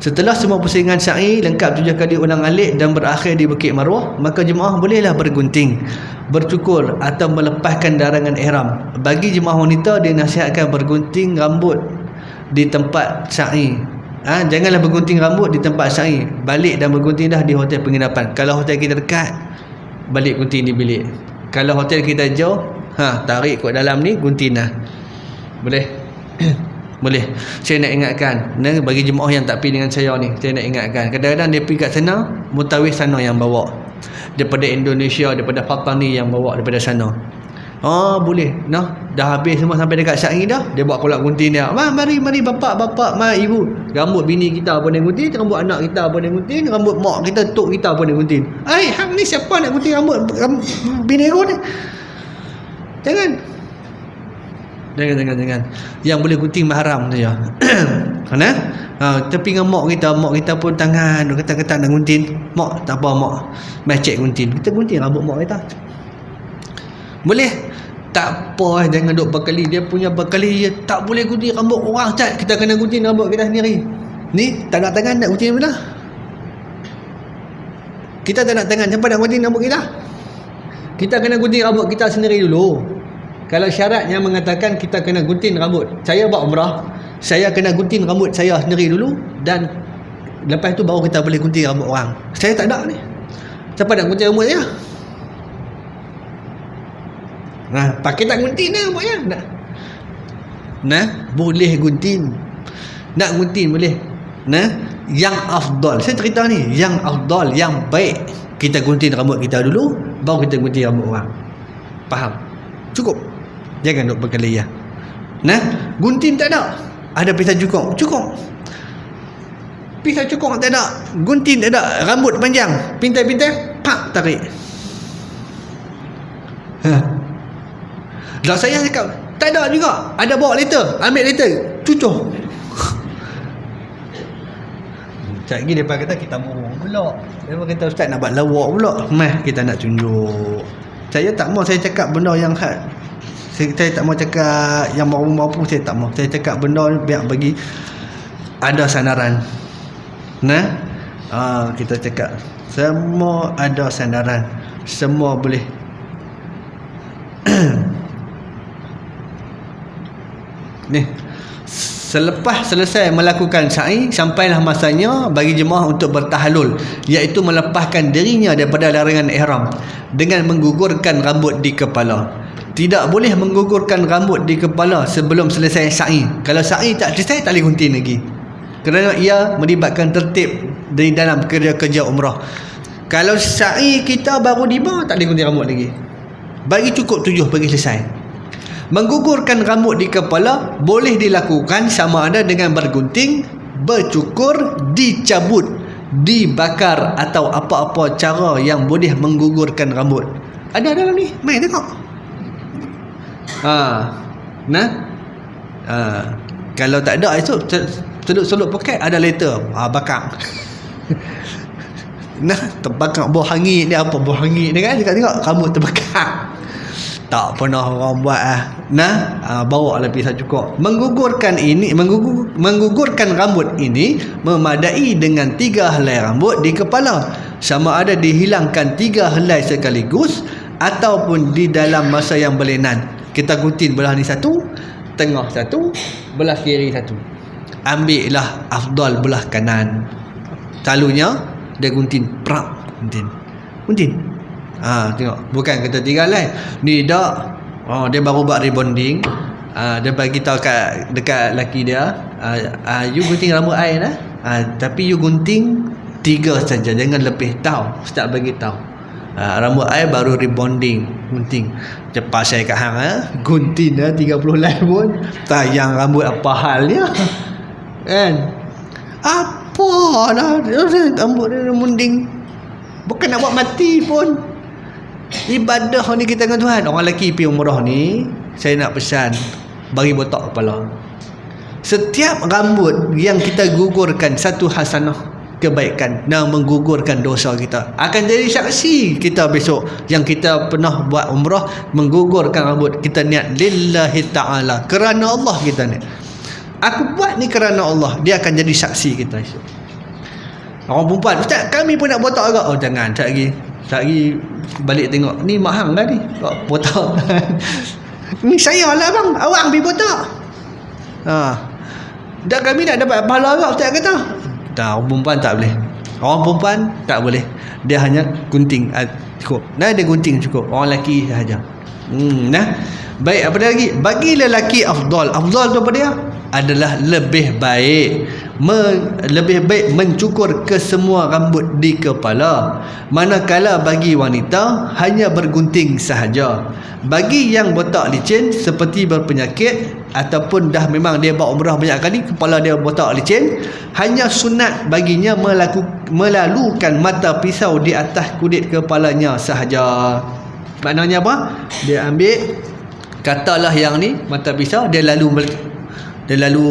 Setelah semua pusingan sa'i lengkap tujuh kali ulang alik dan berakhir di Bukit Marwah, maka jemaah bolehlah bergunting, bercukur atau melepaskan darangan ihram. Bagi jemaah wanita dinasihatkan bergunting rambut di tempat sa'i. Ha, janganlah bergunting rambut di tempat sa'i. Balik dan bergunting dah di hotel penginapan. Kalau hotel kita dekat, balik gunting di bilik. Kalau hotel kita jauh, ha, tarik kot dalam ni gunting dah. Boleh? Boleh. Saya nak ingatkan, bagi jemaah yang tak pergi dengan saya ni, saya nak ingatkan. Kadang-kadang dia pergi kat sana, mutawif sana yang bawa. Daripada Indonesia, daripada Fatani yang bawa daripada sana. Oh boleh. Nah, dah habis semua sampai dekat Syakir dah. Dia buat kolak gunting dia. Ma, mari mari bapak bapak, mari ibu. Rambut bini kita pun dia gunting, rambut anak kita pun dia gunting, rambut mak kita, tok kita pun dia gunting. Ai, hang ni siapa nak gunting rambut, rambut bini aku ni? Jangan. Jangan jangan jangan. Yang boleh gunting mahram saja. Mana? Ha, tapi dengan mak kita, mak kita pun tangan kata-kata nak gunting. Mak tak apa mak. Mai cek gunting. Kita gunting rambut mak kita. Boleh? Tak apa jangan duk berkali. Dia punya berkali dia tak boleh gunting rambut orang cat. Kita kena gunting rambut kita sendiri. Ni tak nak tangan nak gunting mana? Kita tak nak tangan siapa nak gunting rambut kita? Kita kena gunting rambut kita sendiri dulu. Kalau syaratnya mengatakan kita kena gunting rambut. Saya buat umrah, saya kena gunting rambut saya sendiri dulu dan lepas tu baru kita boleh gunting rambut orang. Saya tak ada ni. Siapa nak gunting rambut saya? Nah, pakai tak gunting ni rambut saya. Nah. Nah, boleh gunting. Nak gunting boleh. Nah, yang afdal. Saya cerita ni, yang afdal, yang baik kita gunting rambut kita dulu, baru kita gunting rambut orang. Faham? Cukup. Jangan duk berkeliyah. Nah, gunting tak ada. Ada pisau cukur. Cukur. Pisau cukur tak ada. Gunting tak ada. Rambut panjang. Pintai-pintai. Pak, tarik. Ha. Dah saya cakap, tak ada juga. Ada bawa later. Ambil later. Cucur. Sekejap lagi dia kata kita murung pula. Dia kata ustaz nak buat lawak pula. Meh kita nak tunjuk. Saya tak mau saya cakap benda yang had saya, tak mau cakap yang mampu-mampu saya tak mau saya cakap benda ni biar bagi ada sandaran nah? Uh, kita cakap semua ada sandaran semua boleh. Ni. Selepas selesai melakukan sa'i, sampailah masanya bagi jemaah untuk bertahalul, iaitu melepaskan dirinya daripada larangan ihram dengan menggugurkan rambut di kepala tidak boleh menggugurkan rambut di kepala sebelum selesai sa'i. Kalau sa'i tak selesai, tak boleh gunting lagi. Kerana ia melibatkan tertib dari dalam kerja-kerja umrah. Kalau sa'i kita baru lima, tak boleh gunting rambut lagi. Bagi cukup tujuh, bagi selesai. Menggugurkan rambut di kepala boleh dilakukan sama ada dengan bergunting, bercukur, dicabut, dibakar atau apa-apa cara yang boleh menggugurkan rambut. Ada dalam ni? Main tengok. Ha. Nah. Ha. Kalau tak ada esok celup-celup poket ada letter. Ha bakar. nah, terbakar buah hangit ni apa buah hangit ni kan? Tengok-tengok rambut terbakar. Tak pernah orang buat ah. Nah, ha, bawa lah pisau cukup. Menggugurkan ini, menggugur, menggugurkan rambut ini memadai dengan tiga helai rambut di kepala. Sama ada dihilangkan tiga helai sekaligus ataupun di dalam masa yang berlenan kita gunting belah ni satu tengah satu belah kiri satu. Ambil lah afdal belah kanan. Selalunya dia gunting prak gunting gunting ha, tengok. Bukan kata tinggal lah ni dak. Oh, dia baru buat rebonding. Ha, dia bagi tahu kat dekat laki dia. Ha, ha, you gunting rambut air lah ha, tapi you gunting tiga saja. Jangan lebih tahu. Start bagi tahu ha, rambut air baru rebonding. Gunting cepat saya kat hang ha? gunting dah 30 live pun. Tayang rambut apa hal dia kan? Apa dah? Rambut dia rebonding bukan nak buat mati pun. Ibadah ni kita dengan Tuhan. Orang lelaki pergi umrah ni saya nak pesan bagi botak kepala. Setiap rambut yang kita gugurkan satu hasanah kebaikan. Dan menggugurkan dosa kita. Akan jadi saksi kita besok yang kita pernah buat umrah menggugurkan rambut. Kita niat lillahi ta'ala. Kerana Allah kita ni. Aku buat ni kerana Allah. Dia akan jadi saksi kita esok. Orang perempuan ustaz kami pun nak botak juga oh jangan tak lagi tak lagi balik tengok. Ni mahang dah ni oh, botak. Ni saya lah bang. Awak ambil botak. Ha. dan kami nak dapat pahala juga ustaz kata tak orang perempuan tak boleh. Orang perempuan tak boleh. Dia hanya gunting. Ah, cukup. Nah dia gunting cukup. Orang lelaki sahaja. Hmm, nah. Baik apa lagi? Bagi lelaki afdal. Afdal tu apa dia adalah lebih baik. Me, lebih baik mencukur ke semua rambut di kepala. Manakala bagi wanita hanya bergunting sahaja. Bagi yang botak licin seperti berpenyakit ataupun dah memang dia buat umrah banyak kali kepala dia botak licin hanya sunat baginya melaku, melalukan mata pisau di atas kulit kepalanya sahaja. Maknanya apa? Dia ambil katalah yang ni mata pisau dia lalu dia lalu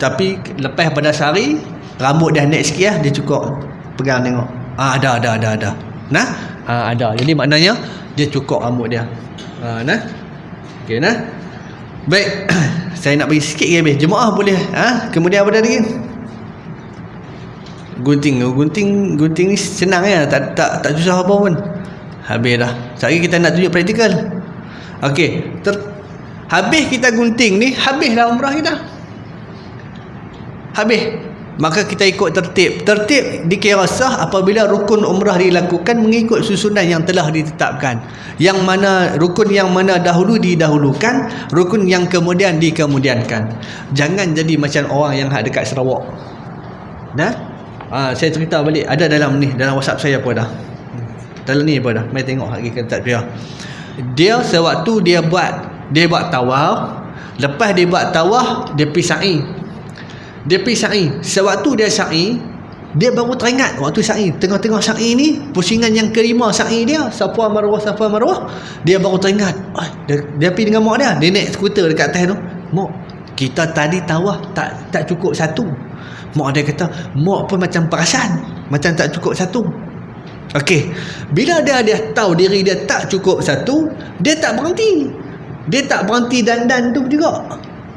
tapi lepas pada sehari rambut dia naik sikit lah. Dia cukup pegang tengok. Ah ada ada ada ada. Nah? Ah, ada. Jadi maknanya dia cukup rambut dia. Ah, nah? Okey nah? Baik. Saya nak bagi sikit lagi jemaah boleh ah kemudian apa lagi? Gunting. Gunting gunting ni senang ya. Tak tak tak susah apa pun. Habis dah. Sekali kita nak tunjuk praktikal okey ter Habis kita gunting ni, habislah umrah kita. Habis. Maka kita ikut tertib. Tertib dikira sah apabila rukun umrah dilakukan mengikut susunan yang telah ditetapkan. Yang mana rukun yang mana dahulu didahulukan, rukun yang kemudian dikemudiankan. Jangan jadi macam orang yang dekat Sarawak. Nah, ha, saya cerita balik ada dalam ni dalam WhatsApp saya apa dah. Dalam ni apa dah. Mai tengok lagi kata dia. Dia sewaktu dia buat dia buat tawaf. Lepas dia buat tawaf dia pergi sa'i. Dia pergi sa'i. Sewaktu dia sa'i dia baru teringat waktu sa'i. Tengah-tengah sa'i ni pusingan yang kelima sa'i dia safa marwah safa marwah dia baru teringat. Oh, dia, dia pergi dengan mak dia. Dia naik skuter dekat atas tu. Mak kita tadi tawaf tak tak cukup satu. Mak dia kata mak pun macam perasan macam tak cukup satu. Okey, bila dia dia tahu diri dia tak cukup satu, dia tak berhenti dia tak berhenti dandan tu juga.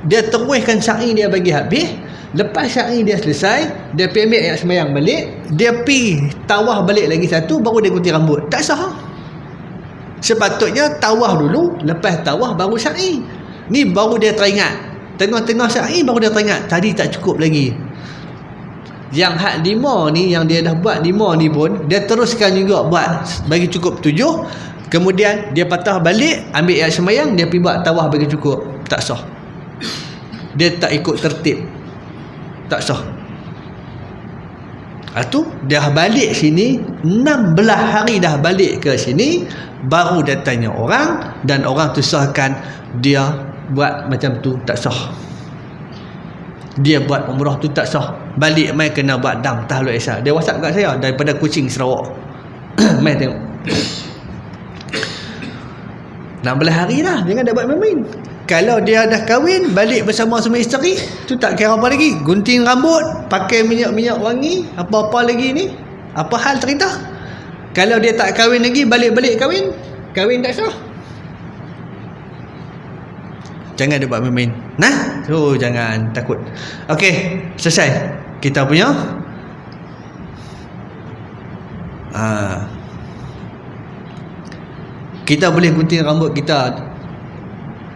Dia teruskan syari dia bagi habis. Lepas syari dia selesai dia pergi ambil ayat semayang balik dia pergi tawah balik lagi satu baru dia gunting rambut. Tak sah. Sepatutnya tawah dulu lepas tawah baru syari ni baru dia teringat. Tengah-tengah syari baru dia teringat. Tadi tak cukup lagi. Yang had lima ni yang dia dah buat lima ni pun dia teruskan juga buat bagi cukup tujuh Kemudian dia patah balik ambil ayat semayang dia pergi buat tawah bagi cukup. Tak sah. Dia tak ikut tertib. Tak sah. Itu dia balik sini 16 hari dah balik ke sini baru dia tanya orang dan orang tu sahkan dia buat macam tu tak sah. Dia buat umrah tu tak sah. Balik mai kena buat dam tahlul isya. Dia WhatsApp kat saya daripada Kuching Sarawak. mai tengok. 16 hari dah jangan dah buat main-main. Kalau dia dah kahwin balik bersama semua isteri tu tak kira apa lagi. Gunting rambut pakai minyak-minyak wangi apa-apa lagi ni. Apa hal cerita? Kalau dia tak kahwin lagi balik-balik kahwin kahwin tak sah. Jangan dia buat main-main. Nah? Tu jangan takut. Ok selesai. Kita punya ah kita boleh gunting rambut kita.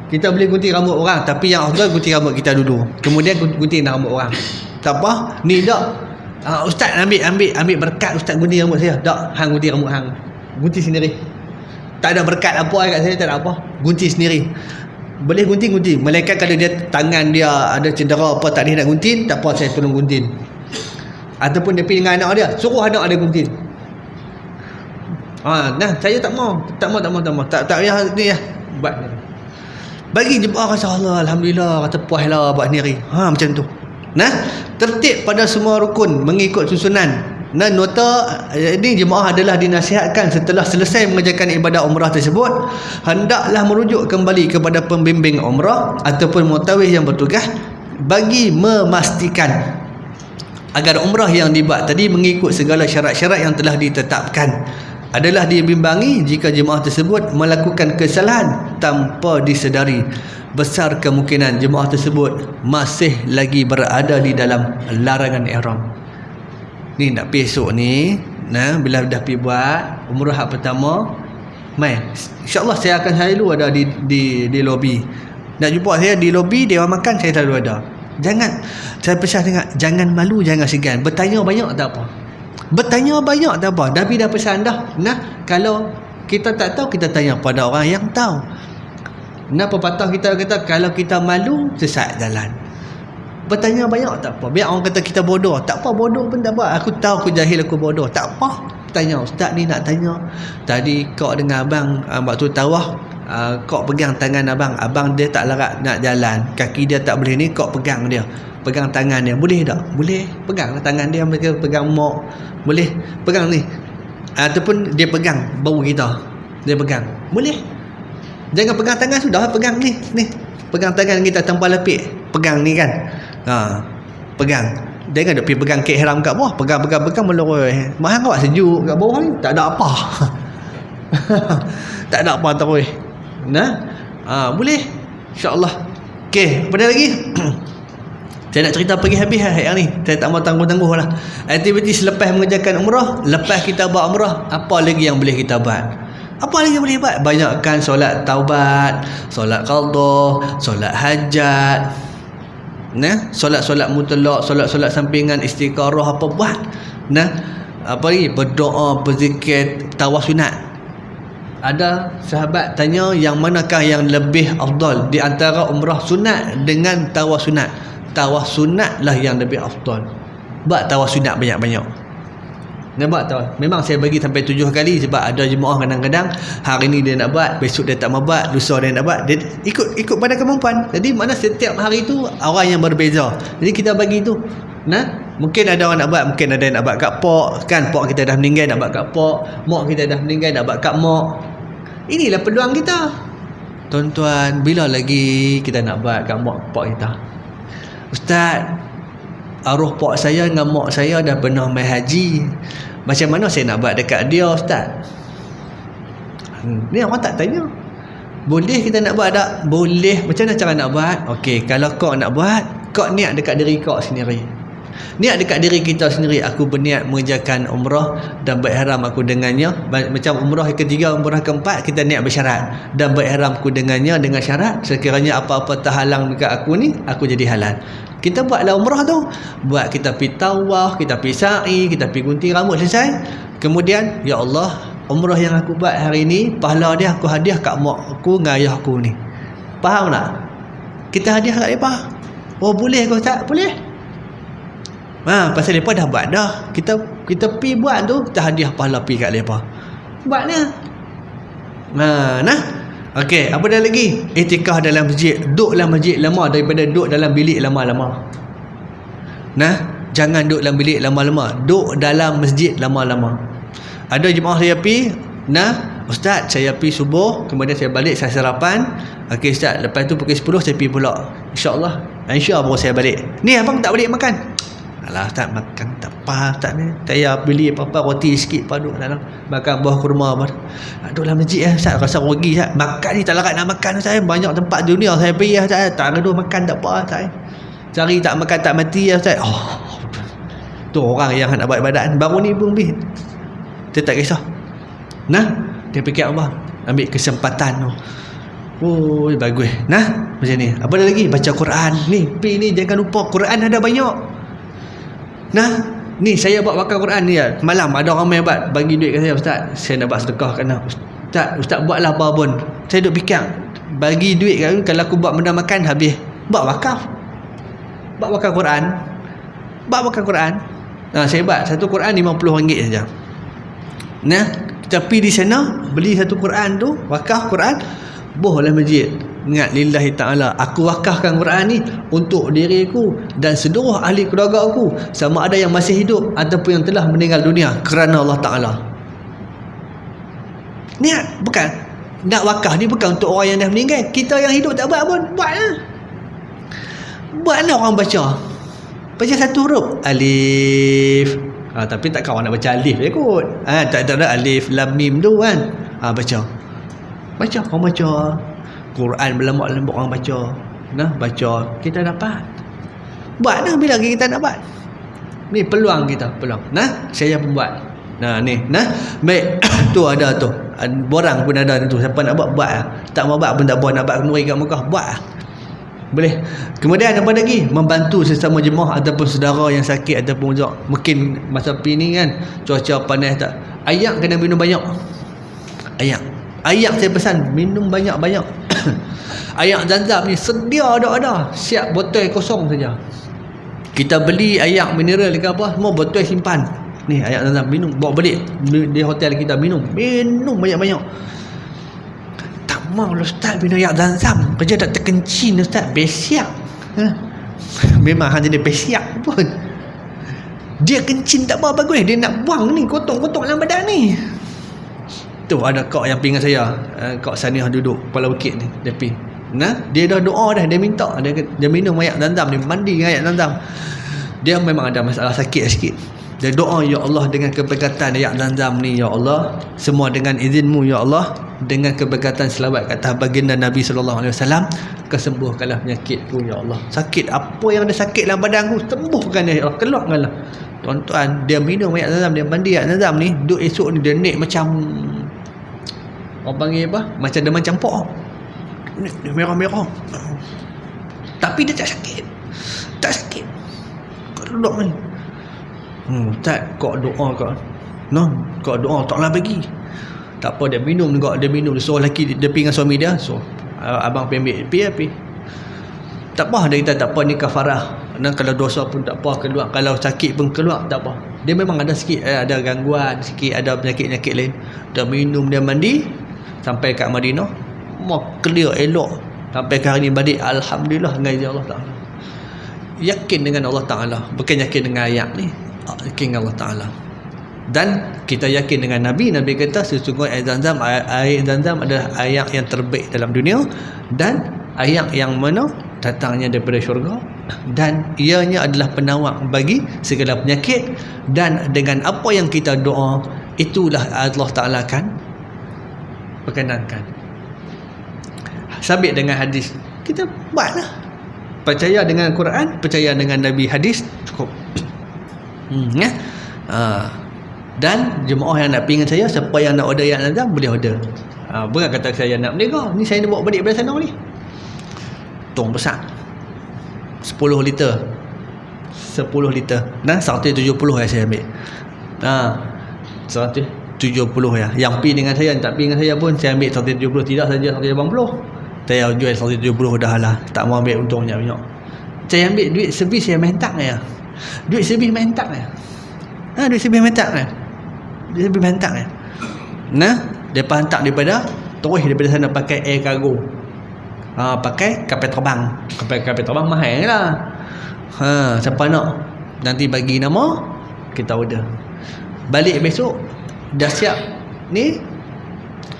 Kita boleh gunting rambut orang tapi yang afdal gunting rambut kita dulu. Kemudian gunting rambut orang. Tak apa. Ni tak uh, ustaz ambil ambil ambil berkat ustaz gunting rambut saya. Tak hang gunting rambut hang. Gunting sendiri. Tak ada berkat apa kat saya tak ada apa. Gunting sendiri. Boleh gunting gunting. Malaikat kalau dia tangan dia ada cedera apa tak boleh nak gunting tak apa saya tolong gunting. Ataupun dia pergi dengan anak dia suruh anak dia gunting Ha, nah, saya tak mau. Tak mau, tak mau, tak mau. Tak tak payah ni ya. Buat. Bagi jemaah rasa Allah, alhamdulillah kata puaslah buat ni. Ha, macam tu. Nah, tertib pada semua rukun mengikut susunan. Nah, nota ini jemaah adalah dinasihatkan setelah selesai mengerjakan ibadah umrah tersebut, hendaklah merujuk kembali kepada pembimbing umrah ataupun mutawif yang bertugas bagi memastikan agar umrah yang dibuat tadi mengikut segala syarat-syarat yang telah ditetapkan adalah dibimbangi jika jemaah tersebut melakukan kesalahan tanpa disedari. Besar kemungkinan jemaah tersebut masih lagi berada di dalam larangan ihram. Ni nak pergi esok ni nah bila dah pergi buat umrah pertama mai insyaallah saya akan selalu ada di di di lobi nak jumpa saya di lobi dia makan saya selalu ada. Jangan saya pesan dengar jangan malu jangan segan. Bertanya banyak tak apa bertanya banyak tak apa Nabi dah pesan dah. Nah kalau kita tak tahu kita tanya pada orang yang tahu. Nah pepatah kita kata kalau kita malu sesat jalan. Bertanya banyak tak apa. Biar orang kata kita bodoh. Tak apa bodoh pun tak apa. Aku tahu aku jahil aku bodoh. Tak apa. Tanya ustaz ni nak tanya. Tadi kau dengan abang uh, waktu tawah uh, kau pegang tangan abang. Abang dia tak larat nak jalan. Kaki dia tak boleh ni kau pegang dia pegang tangan dia. Boleh tak? Boleh. Pegang tangan dia mereka pegang mok. Boleh. Pegang ni. Ataupun dia pegang bau kita. Dia pegang. Boleh. Jangan pegang tangan sudah. Pegang ni. Ni. Pegang tangan kita tanpa lepik. Pegang ni kan? Ha, pegang. Jangan duk pergi pegang kek haram kat bawah. Pegang pegang pegang meloroi mahal kau sejuk kat bawah ni? Tak ada apa. Tak ada apa terus nah. Ha, boleh. Insyaallah. Okey apa lagi saya nak cerita pergi habis lah yang ni. Saya tak mau tangguh-tangguh lah. Aktiviti selepas mengerjakan umrah lepas kita buat umrah apa lagi yang boleh kita buat? Apa lagi boleh buat? Banyakkan solat taubat solat qaldah solat hajat. Nah solat-solat mutlak solat-solat sampingan istiqarah apa buat? Nah apa lagi? Berdoa berzikir tawas sunat. Ada sahabat tanya yang manakah yang lebih afdal di antara umrah sunat dengan tawas sunat tawas sunat lah yang lebih afdal buat tawas sunat banyak-banyak Nampak tak? Memang saya bagi sampai tujuh kali sebab ada jemaah kadang-kadang hari ni dia nak buat, besok dia tak mau buat, lusa dia nak buat. Dia ikut ikut pada kemampuan. Jadi mana setiap hari tu orang yang berbeza. Jadi kita bagi tu. Nah, mungkin ada orang nak buat, mungkin ada yang nak buat kat pok, kan pok kita dah meninggal nak buat kat pok, mak kita dah meninggal nak buat kat mak. Inilah peluang kita. Tuan-tuan, bila lagi kita nak buat kat mak pok kita? Ustaz, arwah pak saya dengan mak saya dah pernah mai haji. Macam mana saya nak buat dekat dia ustaz? Ni orang tak tanya. Boleh kita nak buat tak? Boleh. Macam mana cara nak buat? Okey, kalau kau nak buat kau niat dekat diri kau sendiri niat dekat diri kita sendiri aku berniat mengerjakan umrah dan berihram aku dengannya. Macam umrah yang ketiga umrah keempat kita niat bersyarat. Dan berihram aku dengannya dengan syarat sekiranya apa-apa terhalang dekat aku ni aku jadi halal. Kita buatlah umrah tu. Buat kita pergi tawaf kita pergi sa'i kita pergi gunting rambut selesai. Kemudian ya Allah umrah yang aku buat hari ni pahala dia aku hadiah kat mak aku dengan ayah aku ni. Faham tak? Kita hadiah kat mereka? Oh boleh kau tak boleh ha, pasal mereka dah buat dah kita kita pergi buat tu kita hadiah pahala pergi kat mereka buatnya ha, nah Okey, apa dah lagi? Itikah dalam masjid. Duduk dalam masjid lama daripada duduk dalam bilik lama-lama. Nah, jangan duduk dalam bilik lama-lama. Duduk dalam masjid lama-lama. Ada jemaah saya pi, nah, ustaz saya pi subuh, kemudian saya balik saya sarapan. Okey ustaz, lepas tu pukul 10 saya pi pula. Insya-Allah. Insya-Allah saya balik. Ni abang tak balik makan. Alah tak makan tak apa tak ni. Saya beli apa-apa roti sikit paduk dalam makan buah kurma apa. Dalam masjid eh Ustaz rasa rugi Ustaz. Makan ni tak larat nak makan Ustaz. Banyak tempat dunia saya pergi Ustaz. Tak ada makan tak apa Ustaz. Cari tak makan tak mati Ustaz. Oh. Tu orang yang nak buat ibadat baru ni pun bi. Dia tak kisah. Nah, dia fikir Allah ambil kesempatan tu. Oh, bagus. Nah, macam ni. Apa lagi? Baca Quran. Ni, pi ni jangan lupa Quran ada banyak. Nah, ni saya buat wakaf Quran ni ya. Malam ada orang main buat bagi duit kat saya ustaz. Saya nak buat sedekah kena. Ustaz, ustaz buatlah apa pun. Saya duk fikir bagi duit kan kalau aku buat benda makan habis. Buat wakaf. Buat wakaf Quran. Buat wakaf Quran. Nah, saya buat satu Quran RM50 saja. Nah, kita pergi di sana beli satu Quran tu, wakaf Quran, bohlah masjid ingat lillahi ta'ala aku wakafkan Quran ni untuk diriku dan seluruh ahli keluarga aku. Sama ada yang masih hidup ataupun yang telah meninggal dunia kerana Allah Ta'ala. Niat bukan. Nak wakaf ni bukan untuk orang yang dah meninggal. Kita yang hidup tak buat pun buatlah buatlah orang baca. Baca satu huruf. Alif. Ha, tapi tak kawan nak baca alif je kot. Ha, tak ada alif lam mim tu kan. Ha, baca. Baca orang baca Quran berlembut-lembut orang baca nah baca kita dapat buat dah bila kita nak buat Ni peluang kita, peluang. Nah, saya pun buat. Nah, ni, nah. Baik, tu ada tu. Borang pun ada tu. Siapa nak buat, buat lah. Tak mau buat pun tak buat. Nak buat kenuri kat Mekah, buat lah. Boleh. Kemudian apa lagi? Membantu sesama jemaah ataupun saudara yang sakit ataupun uzak. Mungkin masa pi ni kan cuaca panas tak. Ayak kena minum banyak. Ayak. Ayak saya pesan minum banyak-banyak. ayak zam-zam ni sedia ada-ada. Siap botol kosong saja. Kita beli ayak mineral ke apa, semua botol simpan. Ni ayak zam-zam minum, bawa balik di hotel kita minum. Minum banyak-banyak mau ustaz minum air zam-zam kerja tak terkencing ustaz besiak ha? memang hanya dia besiak pun dia kencing tak apa bagus dia nak buang ni kotong-kotong dalam badan ni tu ada kak yang pingat saya. Uh, kak Saniah duduk kepala bukit ni pergi. Nah dia dah doa dah dia minta. Dia, dia minum air zam-zam dia mandi dengan air zam-zam. Dia memang ada masalah sakit sikit. Dia doa ya Allah dengan keberkatan ayat zam-zam ni ya Allah semua dengan izinmu ya Allah dengan keberkatan selawat kata baginda Nabi sallallahu alaihi wasallam kesembuhkanlah penyakitku ya Allah. Sakit apa yang ada sakit dalam badanku sembuhkan ya Allah keluarkanlah. Tuan-tuan dia minum ayat zam-zam dia mandi ayat zam-zam ni duk esok ni dia naik macam orang panggil apa macam demam campur dia merah-merah tapi dia tak sakit tak sakit keluar ni Hmm, tak kau doa kau. No, kau doa taklah bagi. Tak apa dia minum juga, dia minum dia suruh lelaki dia, dia dengan suami dia. So, uh, abang pergi ambil, pergi pergi. Tak apa dia kata tak apa ni kafarah. Dan kalau dosa pun tak apa keluar, kalau sakit pun keluar tak apa. Dia memang ada sikit eh, ada gangguan, sikit ada penyakit-penyakit lain. Dia minum dia mandi sampai kat Madinah, mau clear elok. Sampai ke hari ni balik alhamdulillah dengan izin Allah Taala. Yakin dengan Allah Taala, bukan yakin dengan ayat ni. Yakin Allah Ta'ala. Dan kita yakin dengan Nabi. Nabi kata sesungguhnya air zam-zam air zam-zam adalah air yang terbaik dalam dunia. Dan air yang mana datangnya daripada syurga. Dan ianya adalah penawar bagi segala penyakit. Dan dengan apa yang kita doa itulah Allah Ta'ala akan perkenankan sabit dengan hadis kita buatlah percaya dengan Quran percaya dengan Nabi hadis cukup Hmm, ya. Ha. Dan jemaah yang nak pergi dengan saya, siapa yang nak order yang nazam boleh order. Ha, bukan kata saya nak berniaga. Ni saya nak bawa balik dari sana ni. Tong besar. 10 liter. 10 liter. Nah, 170 yang saya ambil. Ha. 170 ya. Yang pergi dengan saya, yang tak pergi dengan saya pun saya ambil 170 tidak saja 180. Saya jual 170 dah lah. Tak mau ambil untung banyak-banyak. Saya ambil duit servis yang mentak ya. Duit sebih main tak ya? Ha, duit sebih main tak ya? Duit sebih main tak ya? Nah, depa hantar daripada terus daripada sana pakai air cargo. Ha, pakai kapal terbang. Kapal kapal terbang mahal lah. Ha, siapa nak? Nanti bagi nama kita order. Balik besok dah siap? Ni?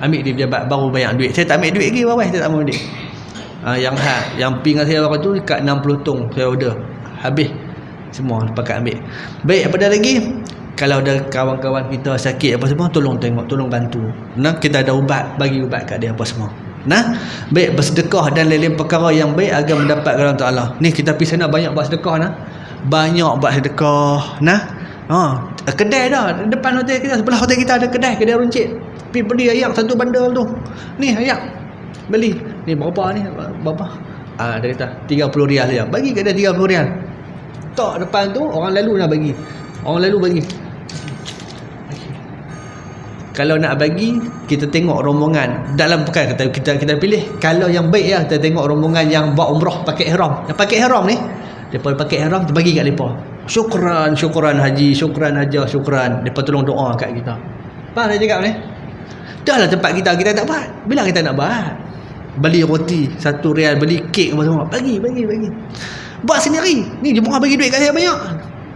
Ambil dia pejabat baru bayar duit. Saya tak ambil duit lagi bawah saya tak mau duit. Ha, yang ha, yang ping saya waktu tu dekat 60 tong saya order. Habis. Semua pakai ambil. Baik apa dah lagi? Kalau ada kawan-kawan kita sakit apa semua tolong tengok tolong bantu. Nah kita ada ubat bagi ubat kat dia apa semua. Nah baik bersedekah dan lain-lain perkara yang baik agar mendapat Allah. Taala ni kita pergi sana banyak buat sedekah nah. Banyak buat sedekah nah. Ha kedai dah. Depan hotel kita sebelah hotel kita ada kedai kedai runcit. Pergi beli ayak satu bandel tu. Ni ayak. Beli. Ni berapa ni berapa ah dia kata 30 rial saja bagi kat dia 30 rial. Tak depan tu orang lalu nak bagi. Orang lalu bagi. Kalau nak bagi kita tengok rombongan. Dalam bukan kita kita kita pilih. Kalau yang baik ya kita tengok rombongan yang buat umrah pakai ihram. Yang pakai ihram ni depa pakai ihram kita bagi kat depa syukran syukran haji syukran haja syukran. Depa tolong doa kat kita. Faham saya cakap ni? Dah lah tempat kita kita tak buat. Bila kita nak buat? Beli roti satu rial beli kek apa semua. Bagi bagi bagi. Buat sendiri. Ni jemaah bagi duit kat saya banyak.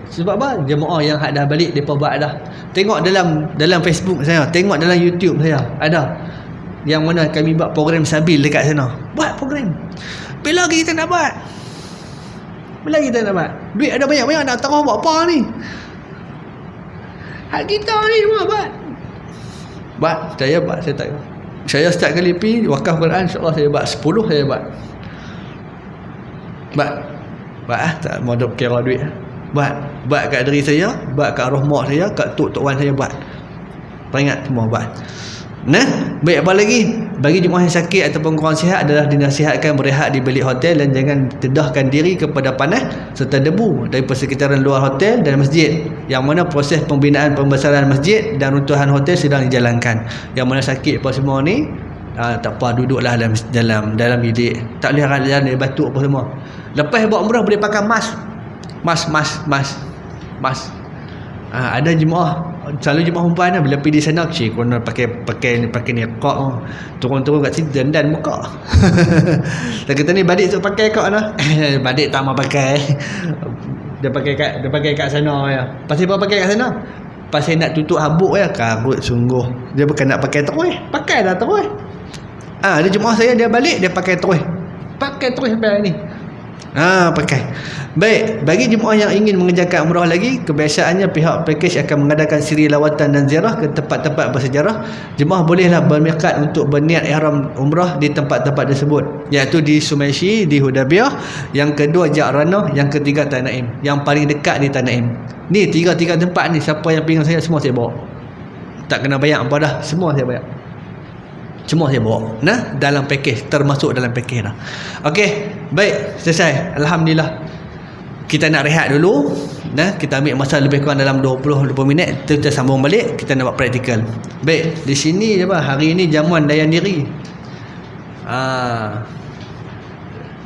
Sebab apa? Jemaah yang dah balik depa buat dah. Tengok dalam dalam Facebook saya tengok dalam YouTube saya ada. Yang mana kami buat program sabil dekat sana. Buat program. Bila kita nak buat lagi nak buat duit ada banyak-banyak nak tahu buat apa ni? Hak kita ni semua buat buat saya buat saya tak saya setiap kali pi wakaf Quran insyaAllah saya buat 10 saya buat buat Buat ah tak mau kira duit. buat buat kat diri saya buat kat roh mak saya kat tok tok wan saya buat peringat semua buat Nah, baik apa lagi? Bagi jemaah yang sakit ataupun kurang sihat adalah dinasihatkan berehat di bilik hotel dan jangan tedahkan diri kepada panas serta debu dari persekitaran luar hotel dan masjid. Yang mana proses pembinaan pembesaran masjid dan runtuhan hotel sedang dijalankan. Yang mana sakit apa semua ni ah, tak apa duduklah dalam dalam dalam bilik. Tak boleh jalan dari batuk apa semua. Lepas buat umrah boleh pakai mask. Mask, mask, mask. Mask. Ah, ada jemaah selalu jemaah perempuan lah, bila pergi di sana cik kena pakai pakai pakai ni kok turun-turun kat sini dan muka. Dan kita ni badik tu pakai kok lah. Badik tak mau pakai. Dia pakai kat dia pakai kat sana ya. Pasal apa pakai kat sana? Pasal nak tutup habuk ya. Karut sungguh. Dia bukan nak pakai terus. Pakai dah terus. Ah dia jemaah saya dia balik dia pakai terus. Pakai terus sampai ni Ah, pakai. Baik, bagi jemaah yang ingin mengerjakan umrah lagi, kebiasaannya pihak package akan mengadakan siri lawatan dan ziarah ke tempat-tempat bersejarah. Jemaah bolehlah bermikat untuk berniat ihram umrah di tempat-tempat tersebut, iaitu di Sumaishi, di Hudaybiyah, yang kedua Ja'ranah, yang ketiga Tanaim, yang paling dekat di Tanaim. Ni tiga-tiga tempat ni siapa yang pingin saya semua saya bawa. Tak kena bayar apa dah, semua saya bayar. Semua saya bawa. Nah, dalam package termasuk dalam package dah. Okey, baik, selesai. Alhamdulillah. Kita nak rehat dulu. Nah, kita ambil masa lebih kurang dalam 20 20 minit. Kita sambung balik, kita nak buat praktikal. Baik, di sini apa? Hari ini jamuan layan diri. Ah.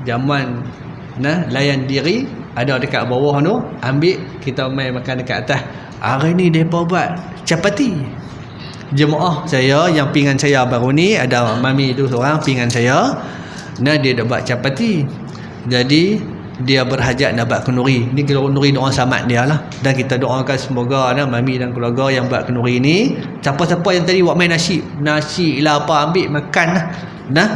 Jamuan nah layan diri ada dekat bawah tu ambil kita mai makan dekat atas hari ni depa buat capati jemaah saya yang pingan saya baru ni ada mami tu seorang pingan saya. Nah dia dah buat capati jadi dia berhajat nak buat kenduri ni kenduri doa selamat dia lah. Dan kita doakan semoga nah, mami dan keluarga yang buat kenduri ni. Siapa-siapa yang tadi buat main nasi nasi lah apa ambil makan lah. Nah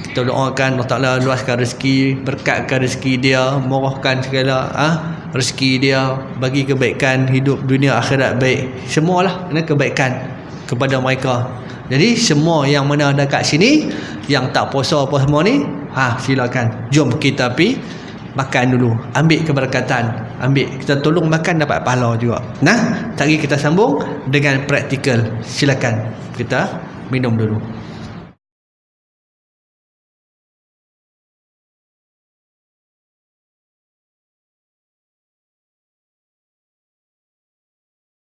kita doakan Allah Ta'ala luaskan rezeki berkatkan rezeki dia murahkan segala ah rezeki dia bagi kebaikan hidup dunia akhirat baik. Semualah nah, kebaikan kepada mereka. Jadi semua yang mana ada kat sini yang tak puasa apa semua ni, ha silakan. Jom kita pi makan dulu. Ambil keberkatan. Ambil kita tolong makan dapat pahala juga. Nah, tadi kita sambung dengan praktikal. Silakan kita minum dulu.